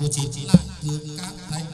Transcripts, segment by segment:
của chính là thượng các thánh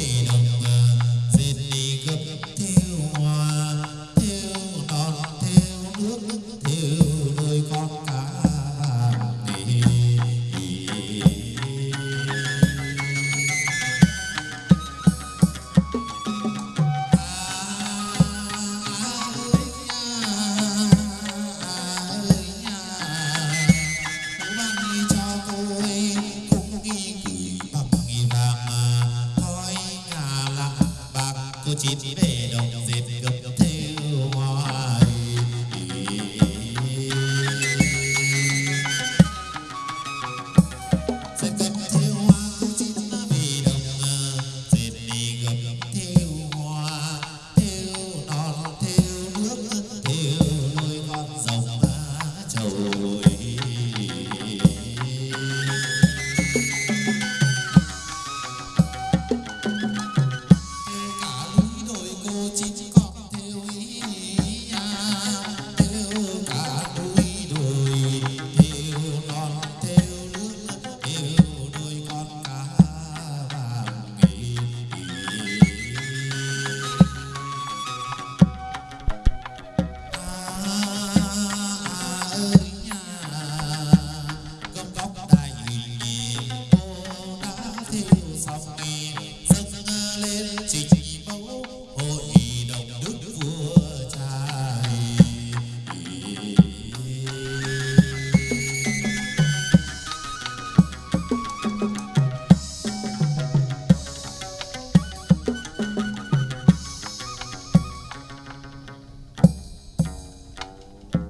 dễ đồng dệt gấm صدق صدقا للصدقين